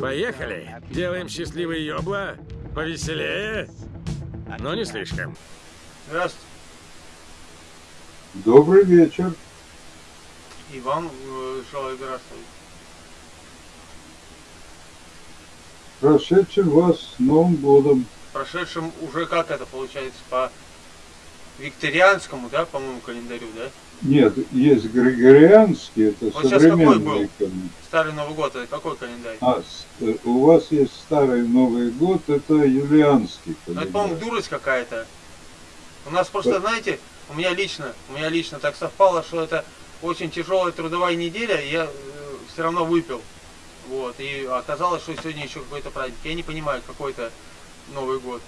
Поехали. Делаем счастливый ёбла. Повеселее. Но не слишком. Здравствуйте. Добрый вечер. И вам э, желаю здравствовать. Прошедшим вас с Новым годом. Прошедшим уже как это получается по викторианскому, да, по-моему, календарю, да? Нет, есть григорианский, это Вот сейчас какой был? современный календарь. Старый Новый год, это какой календарь? А, э, у вас есть старый Новый год, это юлианский Ну, это, по-моему, календарь. дурость какая-то. У нас просто, знаете, у меня лично, у меня лично так совпало, что это очень тяжелая трудовая неделя, и я все равно выпил. Вот, и оказалось, что сегодня еще какой-то праздник. Я не понимаю, какой то Новый год.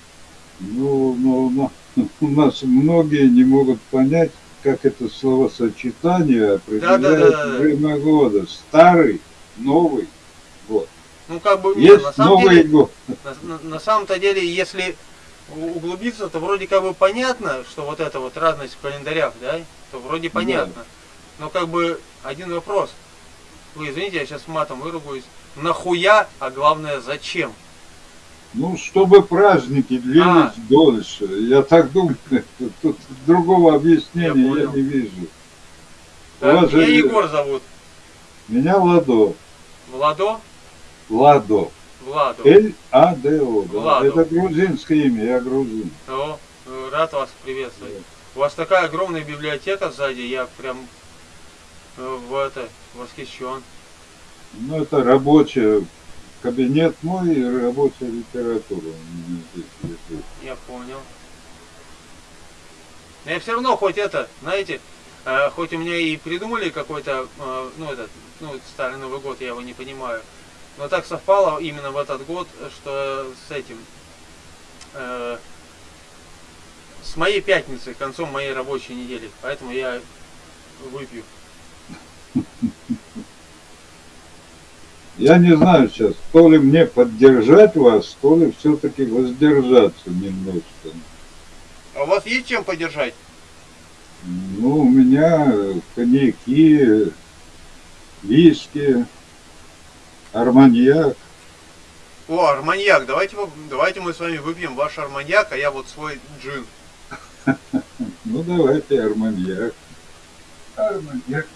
Ну, ну, на- у нас многие не могут понять, как это словосочетание определяет Да-да-да-да-да. время года. Старый, новый год. Ну, как бы, Есть на самом Новый деле, год. На, на- самом-то деле, если углубиться, то вроде как бы понятно, что вот эта вот разность в календарях, да, то вроде понятно. Но как бы один вопрос. Вы извините, я сейчас матом выругаюсь. Нахуя, а главное зачем? Ну, чтобы праздники длились А. дольше. Я так думаю, тут другого объяснения Я я, не вижу. Да, Меня же- Егор зовут. Меня Ладо. Владо? Ладо. Владо. Л-А-Д-О. да. Владо. Это грузинское имя, я грузин. О, рад вас приветствовать. У вас такая огромная библиотека сзади, я прям э, в это восхищен. Ну, это рабочий кабинет мой и рабочая литература. Я понял. Но я все равно хоть это, знаете, э, хоть у меня и придумали какой-то, э, ну этот, ну старый Новый год, я его не понимаю, но так совпало именно в этот год, что с этим, э, с моей пятницы, концом моей рабочей недели, поэтому я выпью. Я не знаю сейчас, то ли мне поддержать вас, то ли все-таки воздержаться немножко. А у вас есть чем поддержать? Ну, у меня коньяки, виски, арманьяк. О, арманьяк, давайте, вы- давайте мы с вами выпьем ваш арманьяк, а я вот свой джин. Ну, давайте арманьяк. Арманьяк,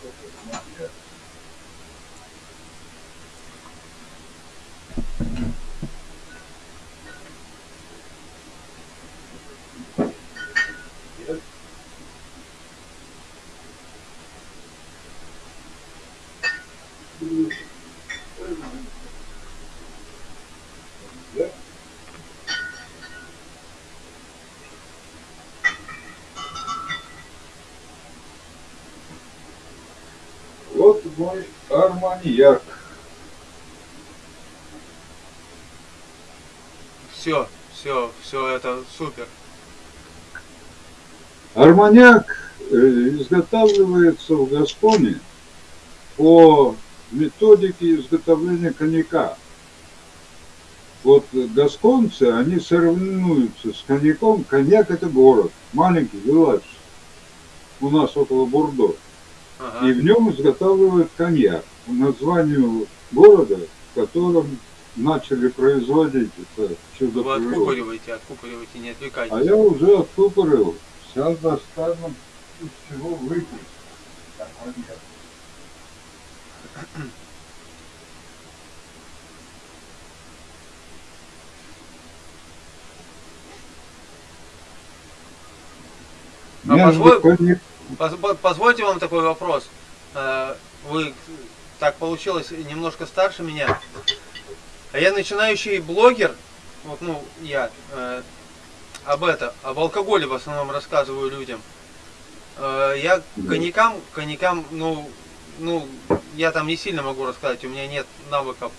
Вот мой арманьяк. Все, все, все это супер. Арманьяк э, изготавливается в Гасконе по методике изготовления коньяка. Вот гасконцы, они соревнуются с коньяком. Коньяк это город, маленький вилладж. У нас около Бурдо. Ага. И в нем изготавливают коньяк. По названию города, в котором начали производить это чудо Вы откупориваете, откупориваете, не отвлекайтесь. А я уже откупорил. Сейчас достану из чего выпить. Так, коньяк. А Между позволь- коньяк- Поз- по- Позвольте вам такой вопрос. Э, Вы так получилось немножко старше меня. А я начинающий блогер, вот ну я э, об это, об алкоголе в основном рассказываю людям. Э, я коньякам, коньякам, ну, ну, я там не сильно могу рассказать, у меня нет навыков.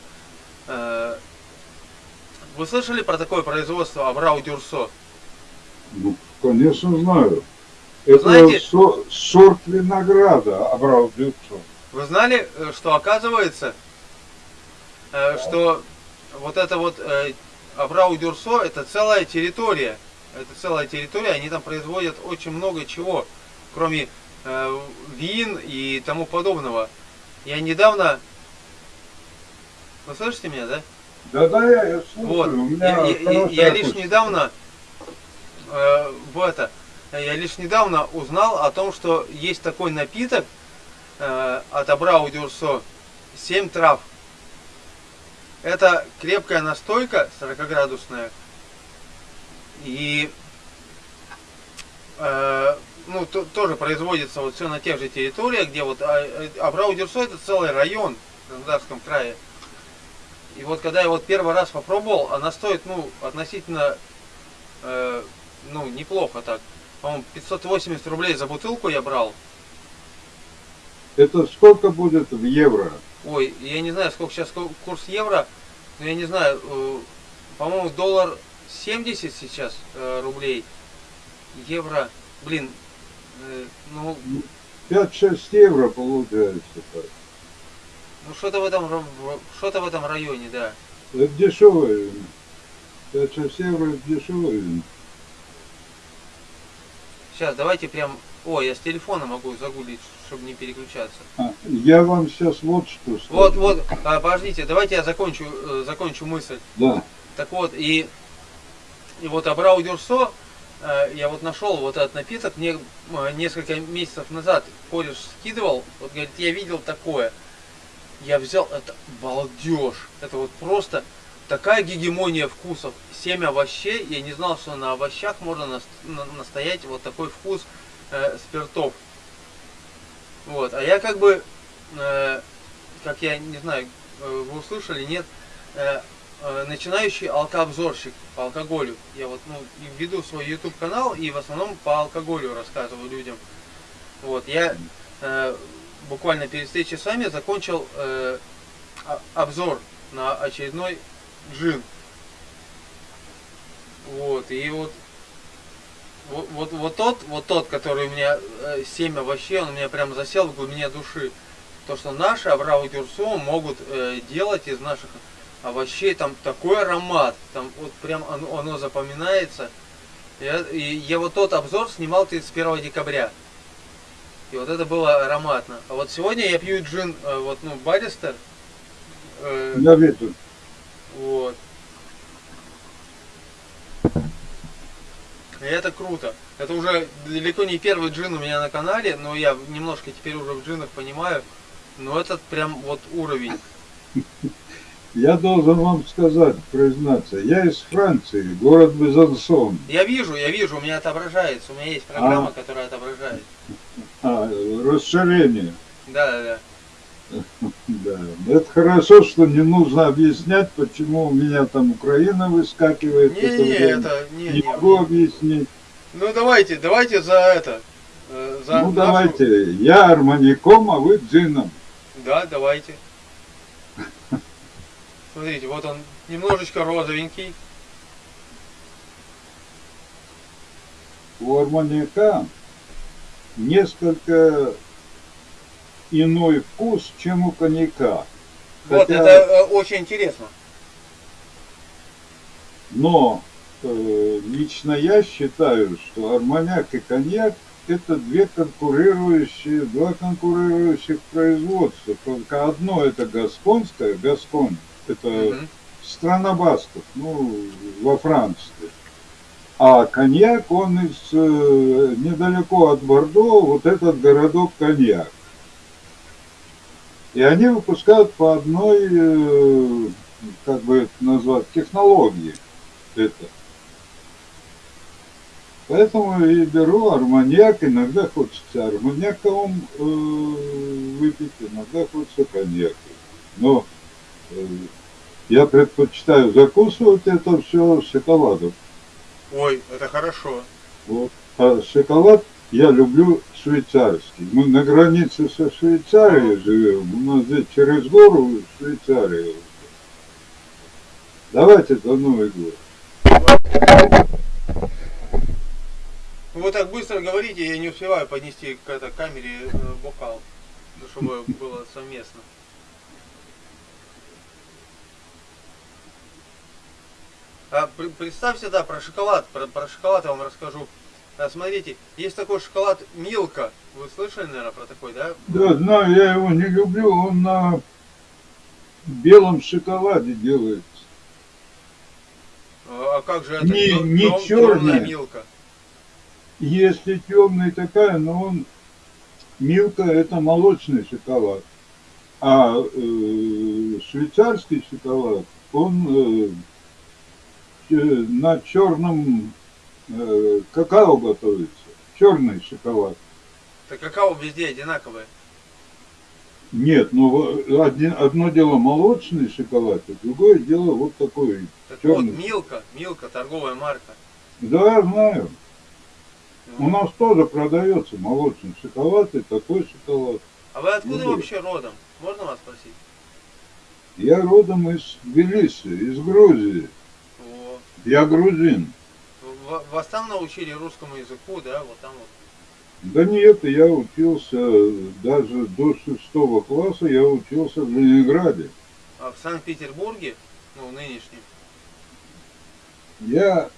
Вы слышали про такое производство Абрау Дюрсо? Ну, конечно, знаю. Это Знаете- со- сорт винограда Абрау Дюрсо. Вы знали, э, что оказывается, э, что вот это вот э, Абрау Дюрсо это целая территория. Это целая территория, они там производят очень много чего, кроме э, вин и тому подобного. Я недавно Вы слышите меня, да? Да-да, я, я слушаю. Вот. У Я, меня я- я- я лишь недавно э, в это, я лишь недавно узнал о том, что есть такой напиток э, от Абрау Дюрсо 7 трав. Это крепкая настойка 40-градусная. И э, ну, то- тоже производится вот все на тех же территориях, где вот а, э, Абрау Дюрсо это целый район в Краснодарском крае. И вот когда я вот первый раз попробовал, она стоит, ну, относительно, э, ну, неплохо так. По-моему, 580 рублей за бутылку я брал. Это сколько будет в евро? Ой, я не знаю, сколько сейчас ку- курс евро, но я не знаю, э, по-моему, доллар 70 сейчас э, рублей. Евро, блин, э, ну, 5-6 евро получается. так. ну что-то в этом, что-то в этом районе, да. Это дешевое вино. 5-6 евро это дешевое. Сейчас, давайте прям, ой, я с телефона могу загуглить, чтобы не переключаться. А, я вам сейчас вот что скажу. Вот, вот, а, подождите, давайте я закончу, э, закончу мысль. Да. Так вот, и, и вот Абрау Дюрсо, э, я вот нашел вот этот напиток, мне э, несколько месяцев назад кореш скидывал, вот говорит, я видел такое. Я взял, это балдеж, это вот просто такая гегемония вкусов. Семь овощей, я не знал, что на овощах можно нас- на- настоять вот такой вкус э, спиртов. Вот, а я как бы, э, как я не знаю, э, вы услышали, нет, э, э, начинающий алкообзорщик по алкоголю. Я вот ну, веду свой YouTube канал и в основном по алкоголю рассказываю людям. Вот, я э, буквально перед встречей с вами закончил э, обзор на очередной джин. Вот, и вот вот, вот, вот тот, вот тот, который у меня э, 7 овощей, он у меня прям засел в глубине души. То, что наши Абрау Дюрсо могут э, делать из наших овощей там такой аромат, там вот прям оно, оно запоминается. Я, и я вот тот обзор снимал 31 декабря. И вот это было ароматно. А вот сегодня я пью джин, э, вот, ну, Баристер. Э, Я вижу. Вот. И это круто. Это уже далеко не первый джин у меня на канале, но я немножко теперь уже в джинах понимаю. Но этот прям вот уровень. Я должен вам сказать, признаться, я из Франции, город Безансон. Я вижу, я вижу, у меня отображается. У меня есть программа, которая отображает. А, расширение. Да, да, да. Да. Это хорошо, что не нужно объяснять, почему у меня там Украина выскакивает. в это время. это не, Не не. могу объяснить. Ну давайте, давайте за это. э, За ну нашу- давайте, я армаником, а вы джином. Да, давайте. Смотрите, вот он немножечко розовенький. У арманьяка несколько иной вкус, чем у коньяка. Вот, Хотя- это э, очень интересно. Но э, лично я считаю, что арманьяк и коньяк это две конкурирующие, два конкурирующих производства. Только одно это гасконское, Гасконь, это Мгм. страна басков, ну, во Франции. А коньяк, он из э, недалеко от Бордо, вот этот городок коньяк. И они выпускают по одной, э, как бы это назвать, технологии это. Поэтому и беру арманьяк, иногда хочется арманьяком э, выпить, иногда хочется коньяк. Но э, я предпочитаю закусывать это все шоколадом. Ой, это хорошо. Вот. А шоколад я люблю швейцарский. Мы на границе со Швейцарией живем. У нас здесь через гору Швейцария. Давайте до Новый год. Вы так быстро говорите, я не успеваю поднести к этой камере э, бокал, ну, чтобы было совместно. А представьте, да, про шоколад, про, про шоколад я вам расскажу. А, смотрите, есть такой шоколад Милка. Вы слышали, наверное, про такой, да? Да, знаю, я его не люблю. Он на белом шоколаде делается. А как же это Не- не тёмная милка? Если темный такая, но он Милка это молочный шоколад, а э, швейцарский шоколад он э, э, на черном э, какао готовится, черный шоколад. Так какао везде одинаковое. Нет, ну один- одно дело молочный шоколад, а другое дело вот такой Так черный. вот, Милка, Милка, торговая марка. Да, знаю. Ну, У нас тоже продается молочный шоколад и такой шоколад. А вы откуда ну, вообще родом? Можно вас спросить? Я родом из Тбилиси, из Грузии. О, Я грузин. В- Вас там научили русскому языку, да? Вот там вот. Да нет, я учился даже до шестого класса, я учился в Ленинграде. А в Санкт-Петербурге, ну, нынешнем, Я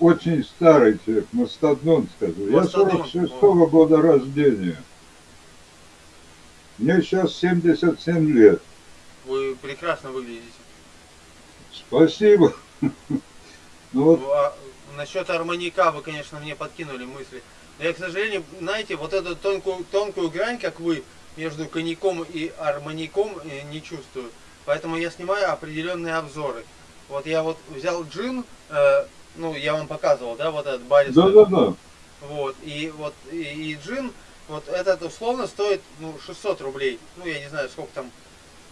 очень старый человек, мастодон скажу. Я Мастодон, 46-го года рождения. Мне сейчас 77 лет. вы прекрасно выглядите. Спасибо. Ну вот, Ну, а насчет арманьяка вы, конечно, мне подкинули мысли. Но я, к сожалению, знаете, вот эту тонкую, тонкую грань, как вы, между коньяком и арманьяком э, не чувствую. Поэтому я снимаю определенные обзоры. Вот я вот взял джин, э, ну, я вам показывал, да, вот этот барис. да-да-да. Вот, и вот и, и джин, вот этот условно стоит, ну, 600 рублей. Ну, я не знаю, сколько там,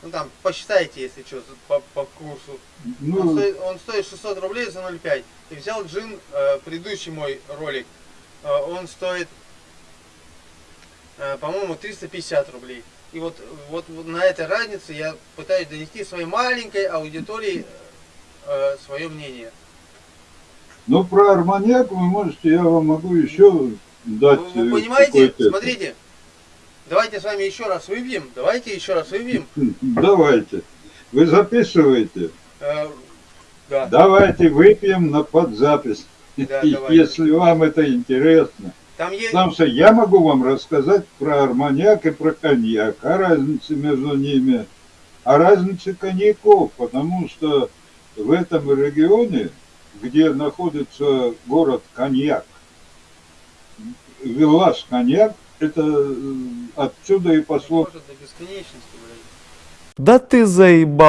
ну, там, посчитайте, если что, по, по курсу. Он, Ну, стоит, он стоит 600 рублей за 0,5. И взял джин, э, предыдущий мой ролик, э, он стоит, э, по-моему, 350 рублей. И вот, вот, вот на этой разнице я пытаюсь донести своей маленькой аудитории э, свое мнение. ну, про арманьяк вы можете, я вам могу еще дать. Вы, вы э, понимаете, смотрите, давайте с вами еще раз выпьем, давайте еще раз выпьем. Давайте. Вы записываете. Э, да, Давайте выпьем на подзапись. Да. Если вам это интересно. там есть... Потому что я могу вам рассказать про арманьяк и про коньяк, о разнице между ними, о разнице коньяков, потому что в этом регионе, где находится город Коньяк, Виллаж Коньяк, это э, отсюда и пошло Может до бесконечности, блядь. Да ты заебал.